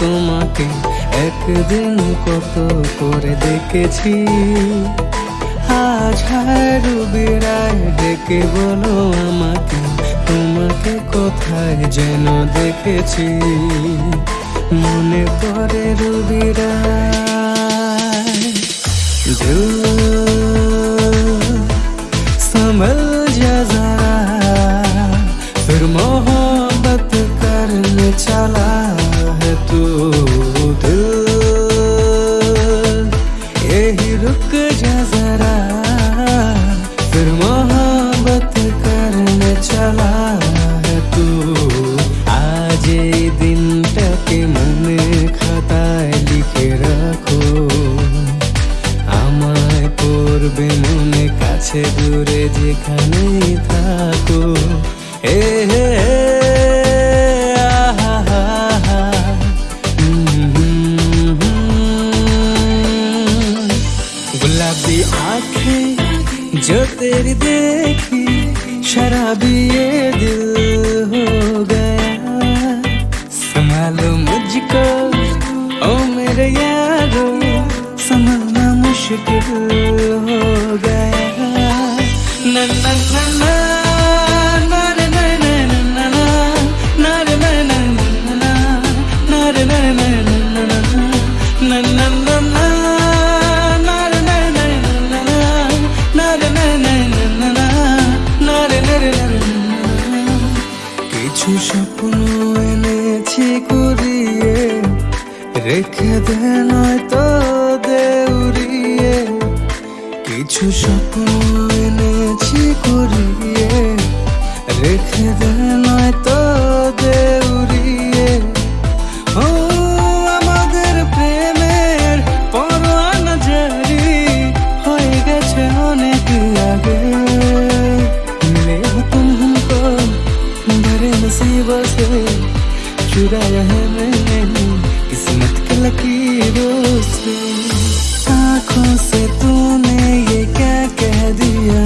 তোমাকে একদিন কত করে দেখেছি আজ হায় রুবিরায় ডেকে বলো আমাকে তোমাকে কোথায় যেন দেখেছি মনে করে রুবিরায় দিল संभल जा जरा फिर मोहब्बत करने चला है तू दिल यही रुक जा जरा फिर मोहब्बत करने चला है तू आज এই দিনটাকে মনে খাতায় লিখে রাখো আমায় করবে মনে কাছে দূরে যেখানে থাকো এ হে आँखें जो तेरी देखी, शराबी ये दिल हो गया। संभालो मुझको, ओ मेरे यारो संभालना मुश्किल हो गया। ना ना ना ना কিছু স্বপ্ন এনেছি কুড়িয়ে। রেখে দে নয়তো দেউরিয়ে কিছু স্বপ্ন चुराया है मैंने किस्मत के लकीरों से आंखों से तूने ये क्या कह दिया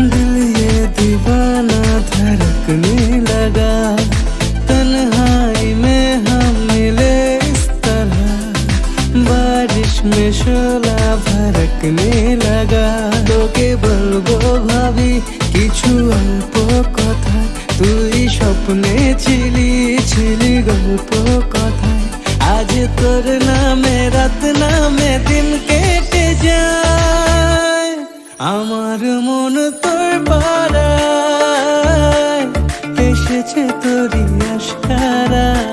दिल ये दीवाना धड़कने लगा तन्हाई में हम मिले इस तरह बारिश में शोला भड़कने लगा তোকে বলবো ভাবি কিছু অল্প কথা তুই স্বপ্নে ছিলি ছিলি গল্প কথায়। আজ তোর নামে, রাত নামে দিন কেটে যায়। আমার মন তোর পাড়ায়। এসেছে তোরই আশারা।